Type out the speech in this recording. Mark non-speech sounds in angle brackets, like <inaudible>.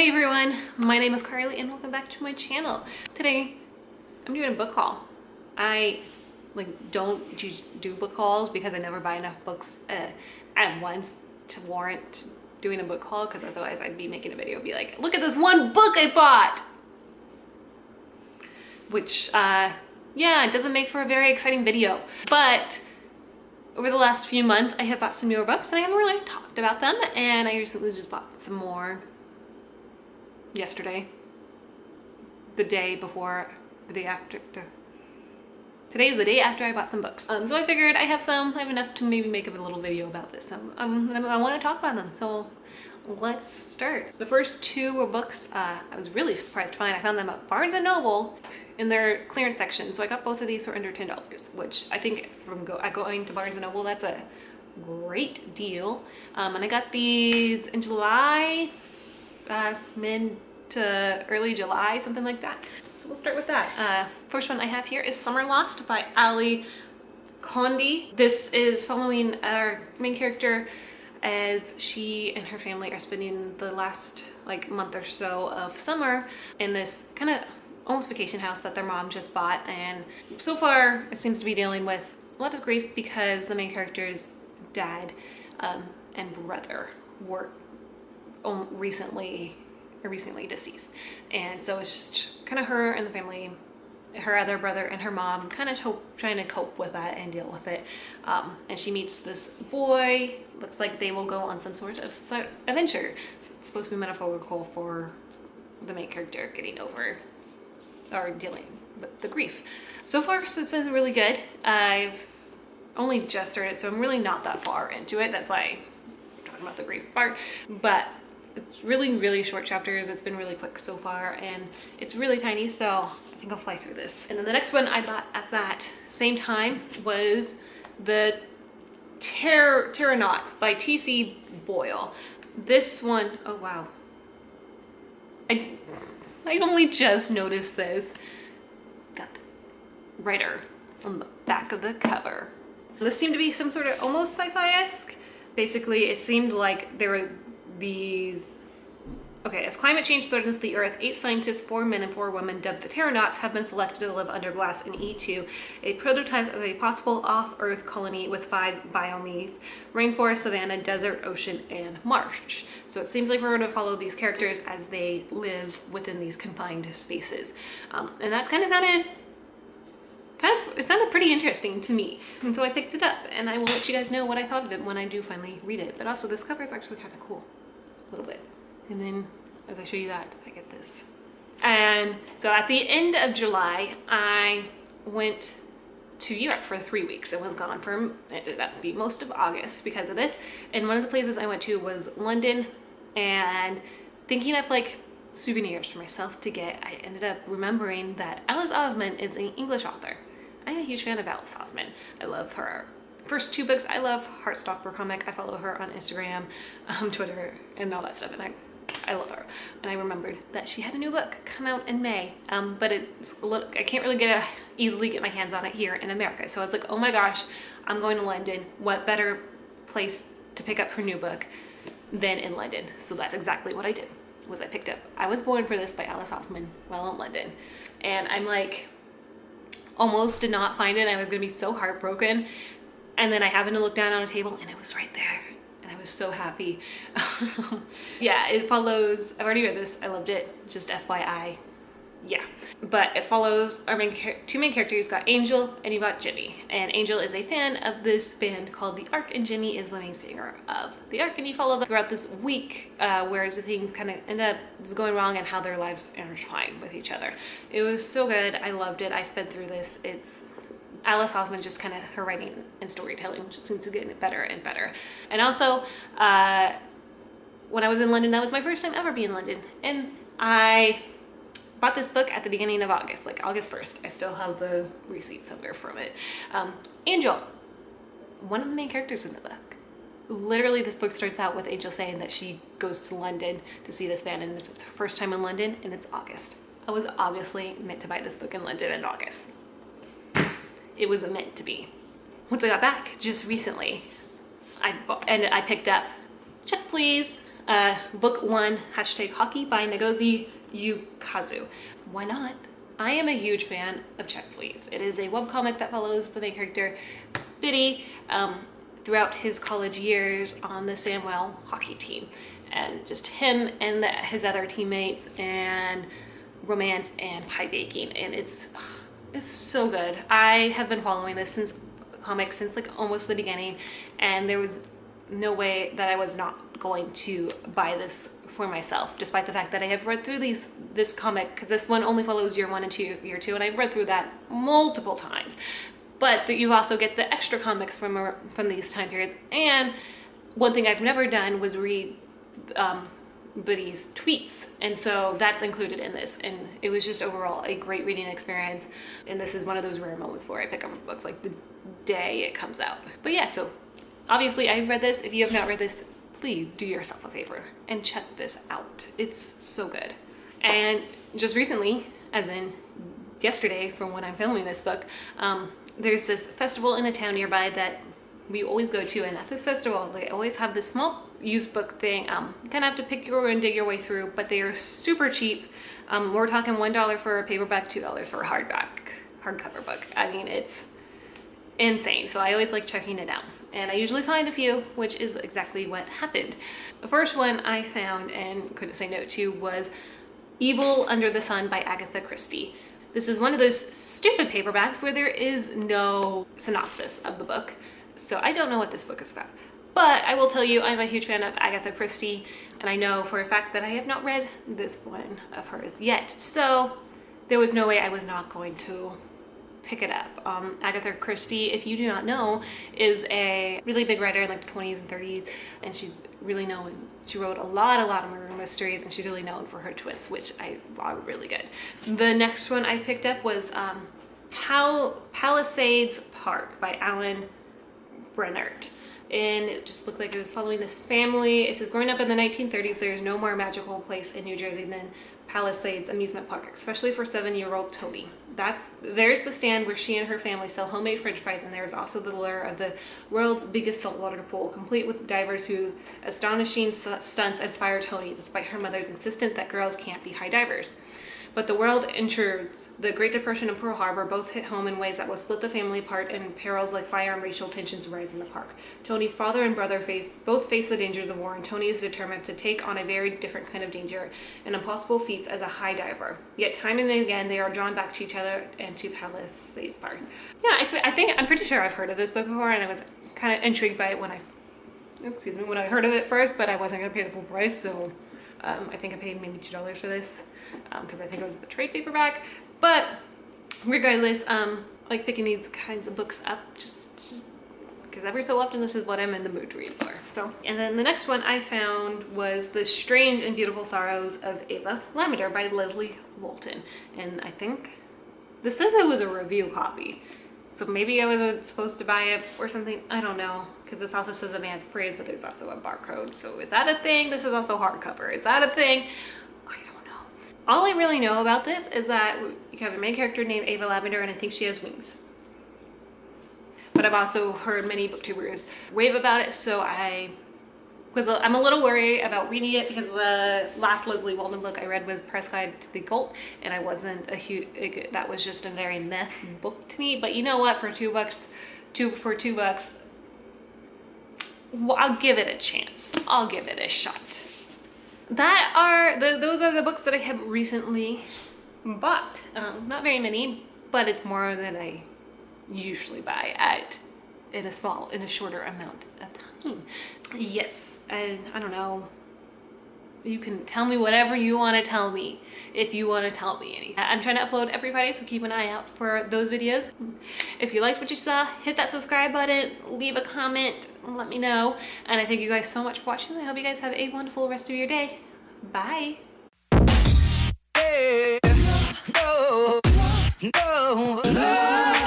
Hey everyone, my name is Carly and welcome back to my channel. Today, I'm doing a book haul. I like don't do book hauls because I never buy enough books uh, at once to warrant doing a book haul because otherwise I'd be making a video be like, look at this one book I bought! Which, uh, yeah, it doesn't make for a very exciting video. But over the last few months, I have bought some newer books and I haven't really talked about them. And I recently just bought some more yesterday, the day before, the day after, today is the day after I bought some books. Um, so I figured I have some, I have enough to maybe make a little video about this. Um, um, I want to talk about them. So let's start. The first two were books uh, I was really surprised to find. I found them at Barnes & Noble in their clearance section. So I got both of these for under $10, which I think from go going to Barnes & Noble, that's a great deal. Um, and I got these in July, mid to early July, something like that. So we'll start with that. Uh, first one I have here is Summer Lost by Ally Condie. This is following our main character as she and her family are spending the last like month or so of summer in this kind of almost vacation house that their mom just bought and so far it seems to be dealing with a lot of grief because the main character's dad um, and brother were recently recently deceased. And so it's just kind of her and the family her other brother and her mom kind of trying to cope with that and deal with it. Um, and she meets this boy looks like they will go on some sort of adventure. It's supposed to be metaphorical for the main character getting over or dealing with the grief. So far so it's been really good. I've only just started so i'm really not that far into it. That's why i'm talking about the grief part. But it's really really short chapters it's been really quick so far and it's really tiny so i think i'll fly through this and then the next one i bought at that same time was the Terror Terranauts by T.C. Boyle. This one, oh wow. I, I only just noticed this. Got the writer on the back of the cover. This seemed to be some sort of almost sci-fi-esque. Basically, it seemed like there were these Okay, as climate change threatens the Earth, eight scientists, four men and four women, dubbed the Terranauts, have been selected to live under glass in E2, a prototype of a possible off-Earth colony with five biomes, rainforest, savanna, desert, ocean, and marsh. So it seems like we're going to follow these characters as they live within these confined spaces. Um, and that's kind of sounded kind of, it sounded pretty interesting to me. And so I picked it up and I will let you guys know what I thought of it when I do finally read it. But also this cover is actually kind of cool, a little bit. And then as I show you that, I get this. And so at the end of July, I went to Europe for three weeks. I was gone for, it ended up be most of August because of this. And one of the places I went to was London and thinking of like souvenirs for myself to get, I ended up remembering that Alice Oseman is an English author. I'm a huge fan of Alice Oseman. I love her first two books. I love Heartstopper comic. I follow her on Instagram, um, Twitter, and all that stuff. And I I love her. And I remembered that she had a new book come out in May, um, but it's little, I can't really get a, easily get my hands on it here in America. So I was like, oh my gosh, I'm going to London. What better place to pick up her new book than in London? So that's exactly what I did, was I picked up I Was Born for This by Alice Oseman while in London. And I'm like, almost did not find it. And I was gonna be so heartbroken. And then I happened to look down on a table and it was right there And I was so happy. <laughs> yeah, it follows, I've already read this, I loved it, just FYI. Yeah, but it follows our main two main characters. You've got Angel and you've got Jenny. And Angel is a fan of this band called The Ark and Jenny is the main singer of The Ark. And you follow them throughout this week uh, where the things kind of end up going wrong and how their lives intertwine with each other. It was so good. I loved it. I sped through this. It's Alice Oseman just kind of her writing and storytelling just seems to get better and better. And also, uh, when I was in London, that was my first time ever being in London. And I bought this book at the beginning of August, like August 1st. I still have the receipt somewhere from it. Um, Angel, one of the main characters in the book. Literally, this book starts out with Angel saying that she goes to London to see this band and it's her first time in London and it's August. I was obviously meant to buy this book in London in August it was meant to be. Once I got back just recently, I bought, and I picked up, check please, uh, book one, hashtag hockey by Ngozi Ukazu. Why not? I am a huge fan of Check Please. It is a webcomic that follows the main character, Bitty, um, throughout his college years on the Samwell hockey team. And just him and his other teammates and romance and pie baking. And it's, it's so good. I have been following this since comics since like almost the beginning and there was no way that I was not going to buy this for myself despite the fact that I have read through these this comic because this one only follows year one and two year two and I've read through that multiple times but that you also get the extra comics from from these time periods and one thing I've never done was read um, Bitty's tweets. And so that's included in this. And it was just overall a great reading experience. And this is one of those rare moments where I pick up books like the day it comes out. But yeah so obviously I've read this. If you have not read this please do yourself a favor and check this out. It's so good. And just recently as in yesterday from when I'm filming this book um, there's this festival in a town nearby that we always go to. And at this festival they always have this small used book thing um you kind of have to pick your and dig your way through but they are super cheap. Um we're talking one dollar for a paperback two dollars for a hardback hardcover book. I mean it's insane. So i always like checking it out and i usually find a few which is exactly what happened. The first one i found and couldn't say no to was evil under the sun by agatha christie. This is one of those stupid paperbacks where there is no synopsis of the book so I don't know what this book is about. But I will tell you, I'm a huge fan of Agatha Christie, and I know for a fact that I have not read this one of hers yet. So there was no way I was not going to pick it up. Um, Agatha Christie, if you do not know, is a really big writer in like the 20s and 30s, and she's really known. She wrote a lot, a lot of murder mysteries, and she's really known for her twists, which I are really good. The next one I picked up was um, Pal Palisades Park by Alan Brennert and it just looked like it was following this family. It says growing up in the 1930s, there's no more magical place in New Jersey than Palisades Amusement Park, especially for seven-year-old Tony. That's There's the stand where she and her family sell homemade french fries and there's also the lure of the world's biggest saltwater pool, complete with divers who astonishing stunts inspire Tony despite her mother's insistence that girls can't be high divers. But the world intrudes. The Great Depression and Pearl Harbor both hit home in ways that will split the family apart and perils like fire and racial tensions rise in the park. Tony's father and brother face both face the dangers of war and Tony is determined to take on a very different kind of danger and impossible feats as a high diver. Yet time and again they are drawn back to each other and to Palisades Park. Yeah, I, I think, I'm pretty sure I've heard of this book before and I was kind of intrigued by it when I, excuse me, when I heard of it first, but I wasn't going to pay the full price, so um, I think I paid maybe $2 for this because um, I think it was the trade paperback. But regardless, um, like picking these kinds of books up just because every so often this is what I'm in the mood to read for. So, and then the next one I found was The Strange and Beautiful Sorrows of Ava Lavender by Leslye Walton. And I think this says it was a review copy. So maybe I wasn't supposed to buy it or something. I don't know. Because this also says advanced praise, but there's also a barcode. So is that a thing? This is also hardcover. Is that a thing? I don't know. All I really know about this is that you have a main character named Ava Lavender and I think she has wings. But I've also heard many booktubers rave about it. So I was I'm a little worried about reading it because the last Leslye Walton book I read was Price Guide to the Occult and I wasn't a huge that was just a very meh book to me but you know what for two bucks two for two bucks I'll give it a chance. I'll give it a shot. That are the, those are the books that I have recently bought. Um, not very many but it's more than I usually buy at in a small in a shorter amount of time. Yes I, I don't know you can tell me whatever you want to tell me if you want to tell me anything. I'm trying to upload every Friday, so keep an eye out for those videos. If you liked what you saw, hit that subscribe button, leave a comment, let me know. And I thank you guys so much for watching. I hope you guys have a wonderful rest of your day. Bye. no, no, no.